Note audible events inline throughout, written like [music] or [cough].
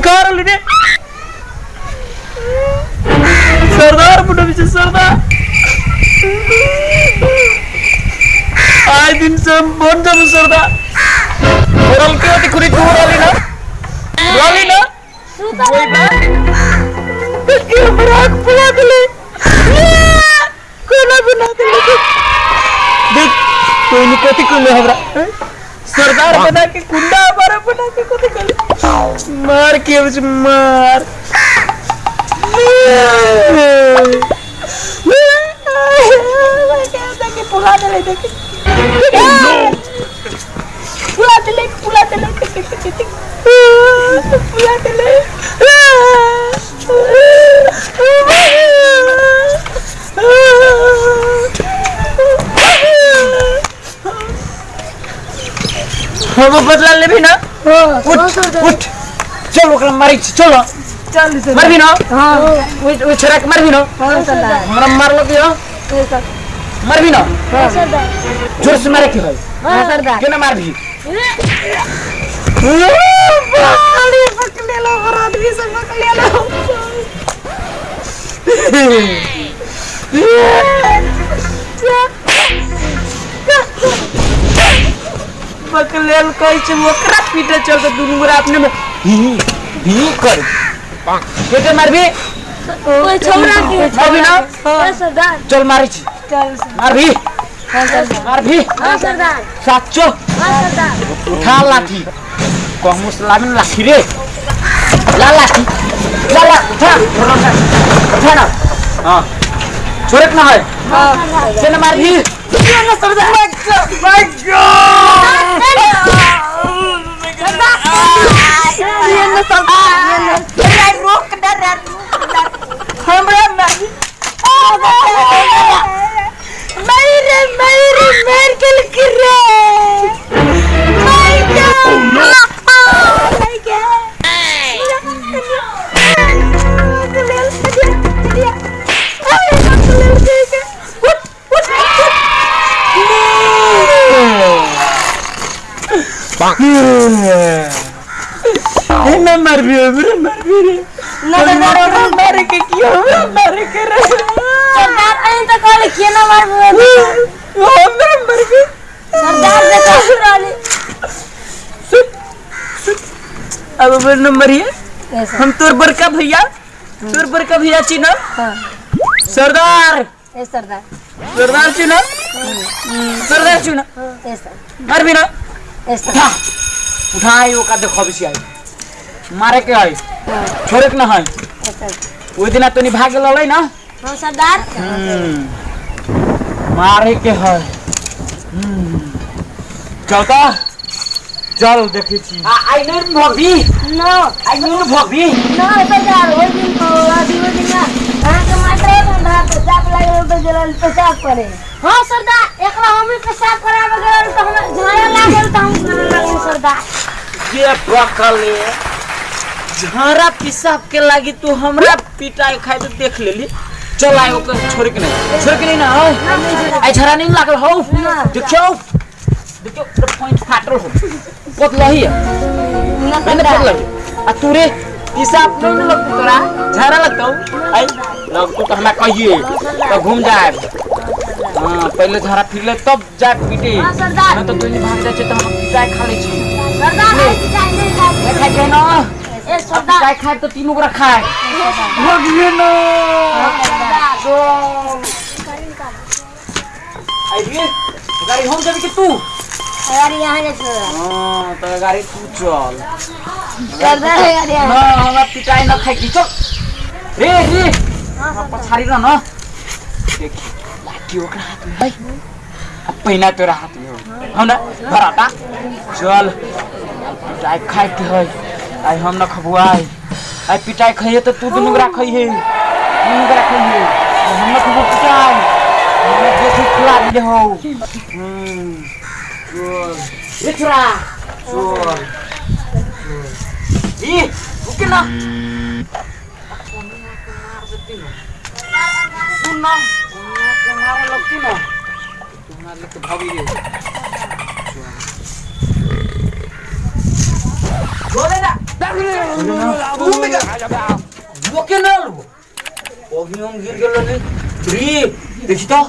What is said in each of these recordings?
Car आली सरदार पुढे विषय सरदार। आज दिन से बोन जाऊ सरदार। ओरल के होती कुनी तू आली ना आली ना वही बात। इसकी मराक बुला दिले कोना बना दिले देख, कोई नहीं कोती कुले हमरा। हैं? सरदार बना के कुंडा हमारा बना के कुछ कर मार के उस मार। [laughs] पुला दे देखे पुला दे पुला दे पुला दे हम बदला लेबी ना? उठ उठ। चल ओकरा मारी चलो। चल मार भी ना? हाँ। उठ छरा के मार भी ना? हाँ सरदार हमरा मार लो दियो मार भी ना? हाँ सरदार ज़ोर से मारे के है हाँ सरदार केना मार भी? बाली पकड़ लो और आदमी से पकड़ लो। [laughs] बकलेल कैसे ओकरा पीटे चल के दुनू गोरा अपने में। ही ही कर। केटे मार भी कोई छोरा के। मार भी ना? हाँ सरदार। चल मारी छी। चल मार भी हाँ सरदार। मार भी हाँ सरदार। साचो। हाँ सरदार। उठा लाठी। कहूँ सलामी लाठी रे। ला लाठी। ला ला उठा। उठा ना। हाँ। छोड़े ना है। हाँ हाँ चल मार भी ना सरदार भाग जा हमरा मैं मर भी हमरा मर भी रे हमरा मारे के किया हमरा मारे के रे सरदार अहीं तो कहले किए ना मार हमरा मर भी सरदार देखो राली अब मेरा नंबर है हम तोर बड़का भैया तोर बड़का भैया चिन्ह सरदार। ए सरदार। सरदार चिन्ह सरदार चिन्ह ए भी ना। ए सर उठा उठाई ओका देखो बिसी आई मारे के आई छोड़े के ना है ए सर ओइ दिन तनी भाग ललै ना हाँ सरदार मारे के है चौथा चल देखी छी आई नहीं भगी नो आई नहीं भगी नो सरदार ओइ दिन तो पेशाब करे हाँ सरदार एकरा हमें पेशाब करावे गेल तो हम झाया लागल तो हम करे लागल सरदार ये पकले झरा पिसाब के लागी तू हमरा पिटाई खाए तो देख लेली चल आए ओकर छोड़ के नहीं छोड़ के नहीं ना हो आई झरा नहीं लागल हो देखियो देखियो पॉइंट फाटल हो पतला ही है ना मैंने पतला आ तू रे पिसाब नहीं ना लगतो तोरा झरा लगतो आई लगतो तो हमरा कहिए तो घूम जाए हाँ पहले झरा फिर ले तब जाए पीटे हाँ, सरदार। ना तो तू नहीं भाग जाए तो हम पिटाई खा ले छी सरदार ऐसी चाय नहीं खाते। खाए के ना ए सरदार काय खाए तो तीनों को रखा है भगिए ना आइए गाड़ी हम जब कि तू अरे यहाँ जा हाँ तो। गाड़ी तू चल। ना हमरा पिटाई ना खाई चल। रे रे हम पछाड़ी ना ना देखी लाठी ओकरा हाथ में। है अब पहिना तोरा हाथ में हो। हम ना भराता चल। पिटाई खाए के है। आई हम न खबुआई आई पिटाई खइए तो तू दुनु गरा खइए। दुनु गरा खइए। हम न खबु पिटाई। हम देखि खिला दिले हो। हम्म। चोर ई रुके ना सुन ना तुम्हारा लगती ना तुम्हारा लगते भाभी रे बोले ना लोके ना लो अभी हम गिर गेलो ने री देखी तो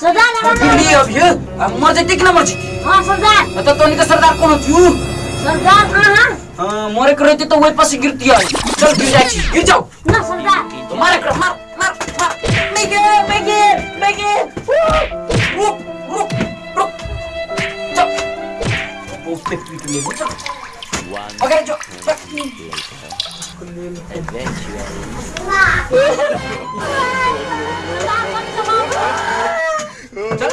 सरदार गिर ली अभी अब मर जाती कि ना मर जाती हाँ सरदार तो तोनी का सरदार कौन थियो सरदार हाँ हाँ हाँ मोरे कर रहती तो वही पास गिरती है चल गिर जाए छी, गिर जाओ ना सरदार तो मारे कर मार मार मार मेगे मेगे मेगे रुक रुक रुक चल बहुत पे पीट ले चल अगर जो चल चल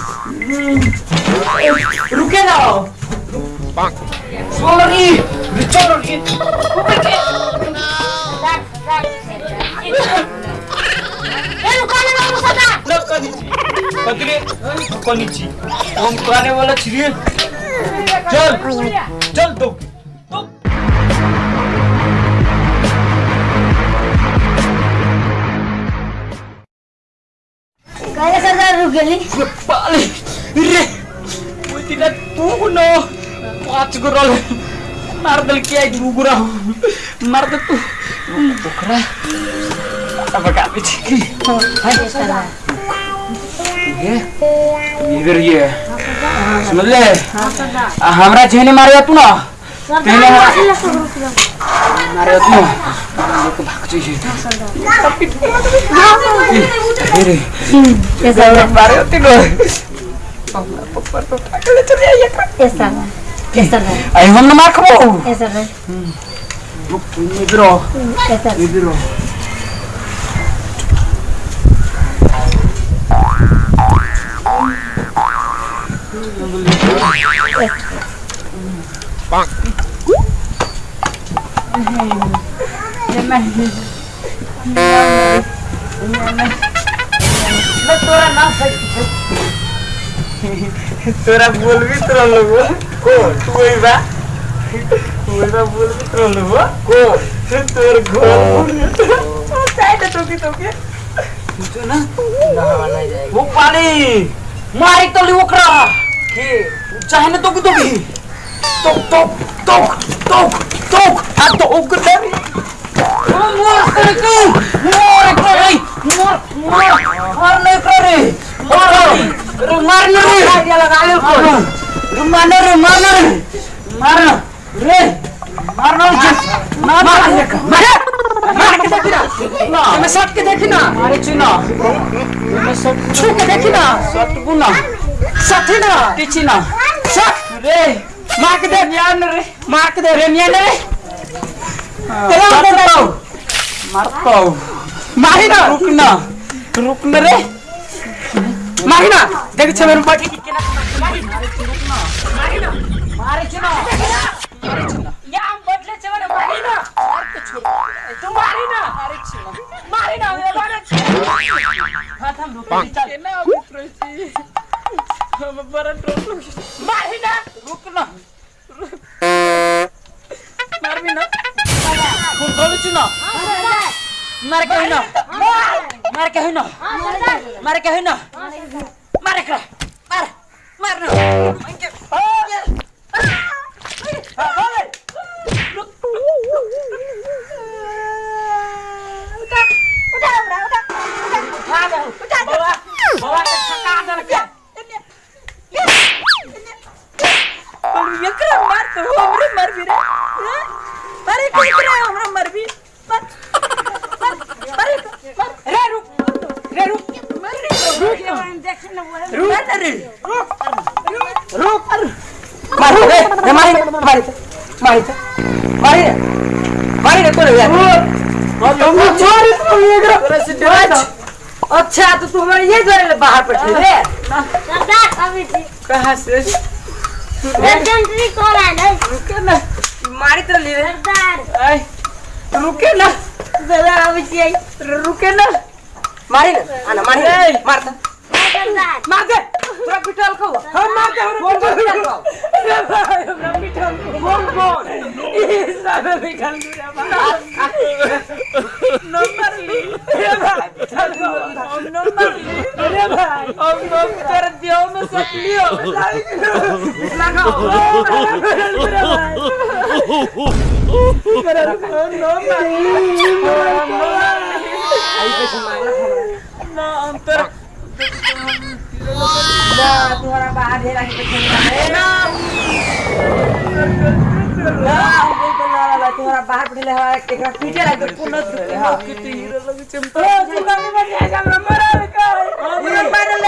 रुके ना सॉरी सॉरी कतरे कनिची हम कहने वाला छिए चल चल तो काय सरदार रुक गेली पाले रे ओइ के आई दू गुरा मार दे तू पोखरा अब का पीछे की सरदार ये इधर ये समझ ले हमरा जेने मारे तू ना तेने मारे तू लेके भाग जाइए अरे ये सरदार मारे तू ना पप्पा तो ठाकले चले आइए ये सरदार ये सरदार तोरा बोल भी तोरा लोग को तू ही बा तोरा बोल भी तोरा लोग को तोर घर साइड तो की तो के जो ना वो पानी मारी तो ली ओकरा के चाहे ना तो की तो की तो तो तो तो तो आ तो ओकरा मोर करके मोर करे मोर मोर मार नहीं करे मार रे मार रे आइडिया लगा ले को रे रे मार रे मार रे मार ना मार मार मार मार के देखी ना मैं शॉट के देखी ना मारे चुना मैं शॉट छू के देखी ना शॉट बुना शॉट ना किछि ना शॉट रे मार के दे यार रे मार के दे रे निया रे तेरा मारता मारता मारी ना रुक ना रुक ना रे मारी ना देख छे मेरे पाटी के ना मारी ना मारी ना मारे छे ना मारे छे ना या हम बदले छे ना मारी ना तू मारी ना मारे छे ना मारी ना ये मारे छे हाथ हम रुक चल ना जी हम बड़ा टोटल मारी ना रुक ना मार भी ना खून खोल चुना मार के ना मार के ना मार के ना मार के मार मार ना मार तो हमरे मरबी रे हैं? अरे कहीं रे हमरा मरबी मर मर अरे अच्छा तो तुम हमारे ये घर ले बाहर पड़ते रे। सरदार अभी ठीक कहाँ से? कौन है? नहीं। रुके ना। मारी तो ले। रे सरदार रुके ना। सरदार अभी रुके ना। मारी ना आना मारी रे मार दे सरदार मार दे पूरा पिटल को हम मार दे हम पिटल को रे भाई हम पिटल को कौन कौन ये सब निकल गया नंबर ली रे भाई पिटल को हम नंबर ली रे भाई हम लोग कर दियो में सब लियो लगाओ रे भाई ना अंतर। तुम्हारा बाहर ढेरा के ना। तुम्हारा बाहर पड़ले हवा एकरा पीटे लगे पुनः दुखे हाँ। कितनी हीरो लगे चमका ओ दुकान में जाएगा हमरा मरल का हमरा मारल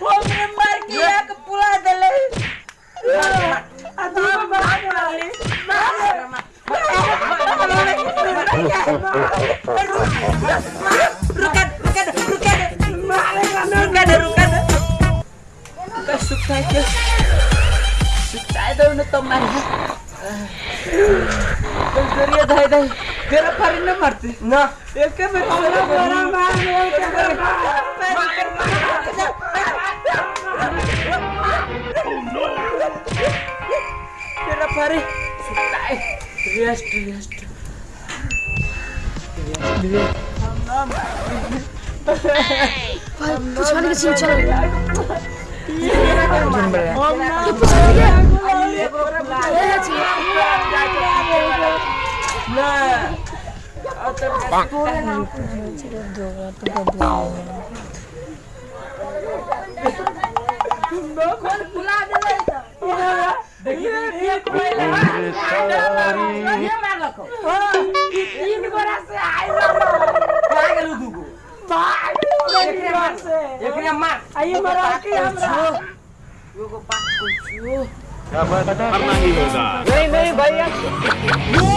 हमरे मार के एक पुला देले। आ तू बाहर वाली रुका रुका रुका रुका दे रुका दे का सुखता है क्या सुखता है तो तो मार तो ज़रिया धाय धाय तेरा पर न मारते ना एक में तेरा बड़ा मार तेरा पर सुखता है रेस्ट रेस्ट पुछवाने के सीन चल एकरे मार आइए मरा के हमरा करना ही होगा नहीं नहीं भैया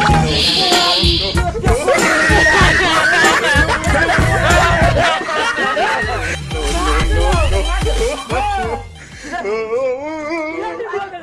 Oh,